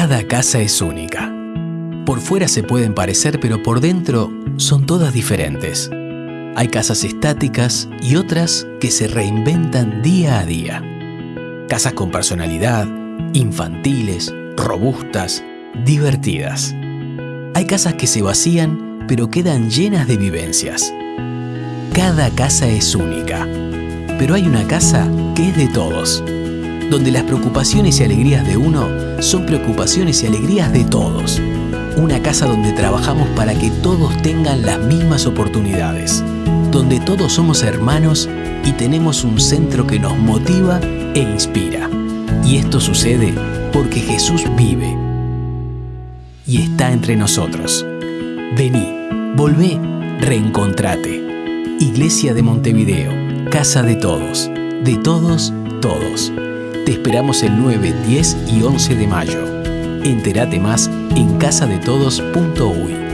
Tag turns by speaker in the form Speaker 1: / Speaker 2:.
Speaker 1: Cada casa es única. Por fuera se pueden parecer, pero por dentro son todas diferentes. Hay casas estáticas y otras que se reinventan día a día. Casas con personalidad, infantiles, robustas, divertidas. Hay casas que se vacían, pero quedan llenas de vivencias. Cada casa es única, pero hay una casa que es de todos, donde las preocupaciones y alegrías de uno son preocupaciones y alegrías de todos. Una casa donde trabajamos para que todos tengan las mismas oportunidades, donde todos somos hermanos y tenemos un centro que nos motiva e inspira. Y esto sucede porque Jesús vive y está entre nosotros. Vení, volvé, reencontrate. Iglesia de Montevideo, casa de todos, de todos, todos. Te esperamos el 9, 10 y 11 de mayo. Entérate más en casadetodos.uy.